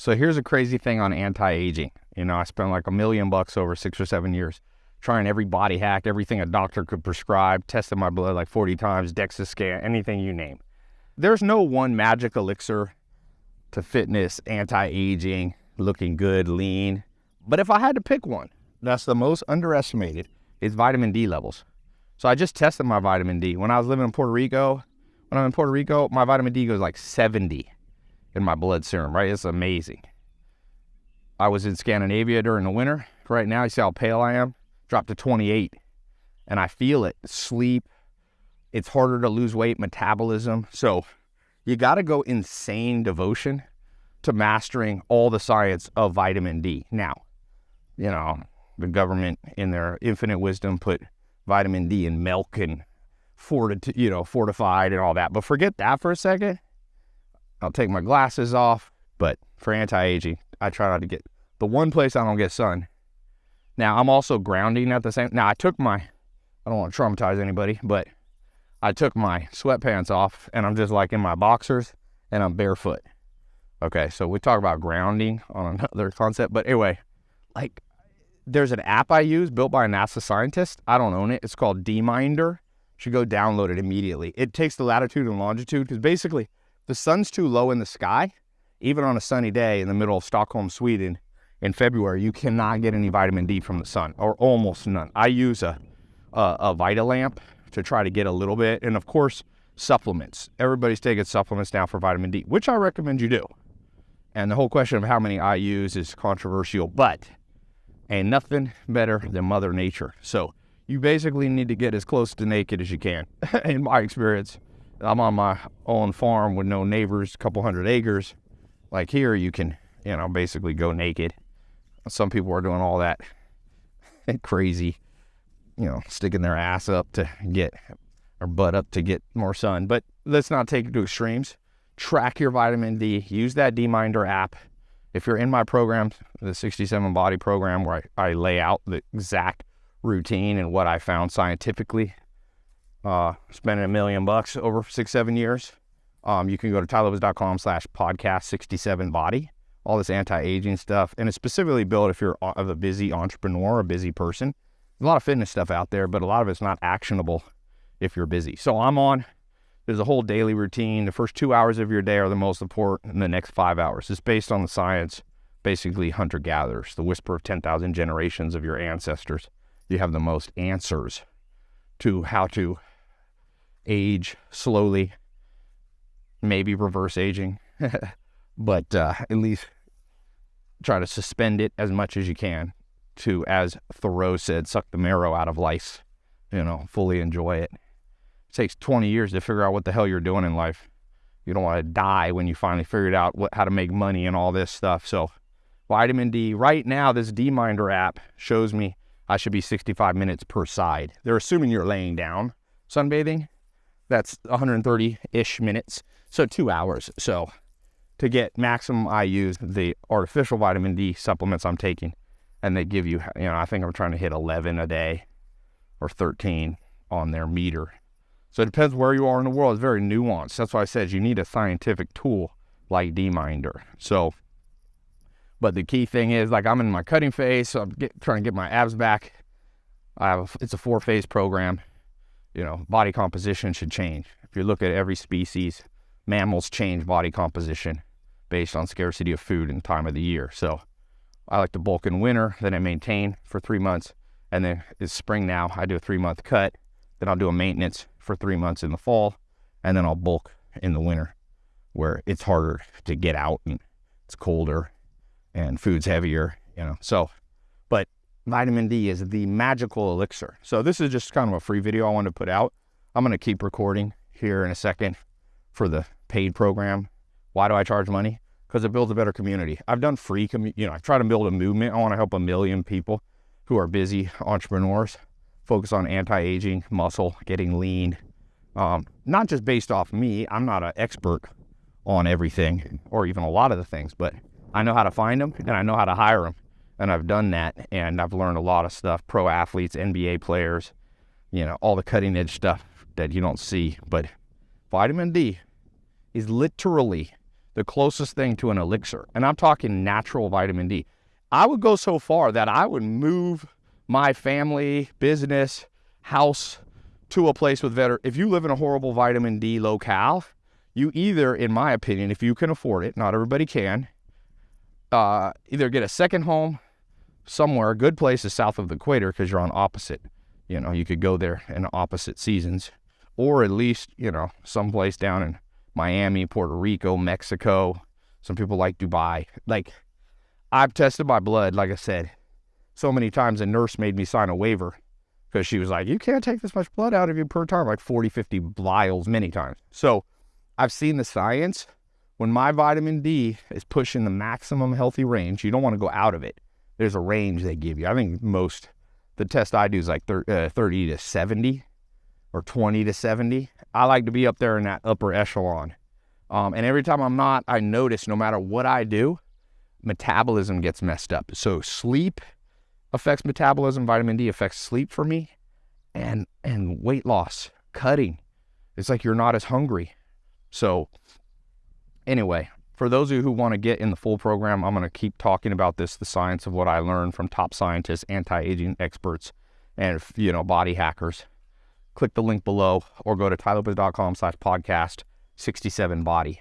So here's a crazy thing on anti-aging. You know, I spent like a million bucks over six or seven years trying every body hack, everything a doctor could prescribe, tested my blood like 40 times, DEXA scan, anything you name. There's no one magic elixir to fitness, anti-aging, looking good, lean. But if I had to pick one, that's the most underestimated, is vitamin D levels. So I just tested my vitamin D. When I was living in Puerto Rico, when I'm in Puerto Rico, my vitamin D goes like 70 in my blood serum, right? It's amazing. I was in Scandinavia during the winter. Right now, you see how pale I am? Dropped to 28. And I feel it. Sleep. It's harder to lose weight, metabolism. So you got to go insane devotion to mastering all the science of vitamin D. Now, you know, the government in their infinite wisdom put vitamin D in milk and forti- you know, fortified and all that. But forget that for a second. I'll take my glasses off, but for anti-aging, I try not to get the one place I don't get sun. Now I'm also grounding at the same. Now I took my, I don't want to traumatize anybody, but I took my sweatpants off and I'm just like in my boxers and I'm barefoot. Okay, so we talk about grounding on another concept, but anyway, like there's an app I use built by a NASA scientist. I don't own it. It's called DMinder. You should go download it immediately. It takes the latitude and longitude because basically the sun's too low in the sky. Even on a sunny day in the middle of Stockholm, Sweden in February, you cannot get any vitamin D from the sun or almost none. I use a, a, a Vitalamp to try to get a little bit. And of course, supplements. Everybody's taking supplements now for vitamin D, which I recommend you do. And the whole question of how many I use is controversial, but ain't nothing better than Mother Nature. So you basically need to get as close to naked as you can, in my experience. I'm on my own farm with no neighbors, a couple hundred acres. Like here, you can, you know, basically go naked. Some people are doing all that crazy, you know, sticking their ass up to get, or butt up to get more sun. But let's not take it to extremes. Track your vitamin D. Use that DMinder app. If you're in my program, the 67 Body program, where I, I lay out the exact routine and what I found scientifically, uh, spending a million bucks over six, seven years, um, you can go to tailopez.com slash podcast 67 body, all this anti-aging stuff. And it's specifically built if you're of a busy entrepreneur, a busy person. There's a lot of fitness stuff out there, but a lot of it's not actionable if you're busy. So I'm on, there's a whole daily routine. The first two hours of your day are the most important and the next five hours. It's based on the science, basically hunter-gatherers, the whisper of 10,000 generations of your ancestors. You have the most answers to how to age slowly, maybe reverse aging, but uh, at least try to suspend it as much as you can to, as Thoreau said, suck the marrow out of life, you know, fully enjoy it. It takes 20 years to figure out what the hell you're doing in life. You don't want to die when you finally figured out what, how to make money and all this stuff. So, vitamin D, right now, this D Minder app shows me I should be 65 minutes per side. They're assuming you're laying down sunbathing. That's 130 ish minutes. So, two hours. So, to get maximum, I use the artificial vitamin D supplements I'm taking. And they give you, you know, I think I'm trying to hit 11 a day or 13 on their meter. So it depends where you are in the world. It's very nuanced. That's why I said you need a scientific tool like DMinder. So, but the key thing is, like I'm in my cutting phase, so I'm get, trying to get my abs back. I have a, it's a four phase program. You know, body composition should change. If you look at every species, mammals change body composition based on scarcity of food and time of the year. So I like to bulk in winter, then I maintain for three months, and then it's spring now. I do a three month cut, then I'll do a maintenance for three months in the fall, and then I'll bulk in the winter where it's harder to get out and it's colder and food's heavier, you know. So, vitamin D is the magical elixir. So this is just kind of a free video I wanted to put out. I'm going to keep recording here in a second for the paid program. Why do I charge money? Because it builds a better community. I've done free, you know, I try to build a movement. I want to help a million people who are busy entrepreneurs focus on anti-aging, muscle, getting lean. Um, not just based off me. I'm not an expert on everything or even a lot of the things, but I know how to find them and I know how to hire them. And I've done that and I've learned a lot of stuff. Pro athletes, NBA players, you know, all the cutting edge stuff that you don't see. But vitamin D is literally the closest thing to an elixir. And I'm talking natural vitamin D. I would go so far that I would move my family, business, house to a place with better. If you live in a horrible vitamin D locale, you either, in my opinion, if you can afford it, not everybody can, uh, either get a second home somewhere. A good place is south of the equator because you're on opposite. You know, you could go there in opposite seasons, or at least you know someplace down in Miami, Puerto Rico, Mexico. Some people like Dubai. Like I've tested my blood, like I said, so many times. A nurse made me sign a waiver because she was like, "You can't take this much blood out of you per time, like 40, 50 vials, many times." So I've seen the science. When my vitamin D is pushing the maximum healthy range, you don't want to go out of it. There's a range they give you. I think most the test I do is like 30, uh, 30 to 70 or 20 to 70. I like to be up there in that upper echelon. Um, and every time I'm not, I notice no matter what I do, metabolism gets messed up. So sleep affects metabolism. Vitamin D affects sleep for me, and and weight loss, cutting. It's like you're not as hungry. So anyway, for those of you who want to get in the full program, I'm going to keep talking about this, the science of what I learned from top scientists, anti-aging experts, and you know body hackers. Click the link below or go to tailopez.com slash podcast 67 body.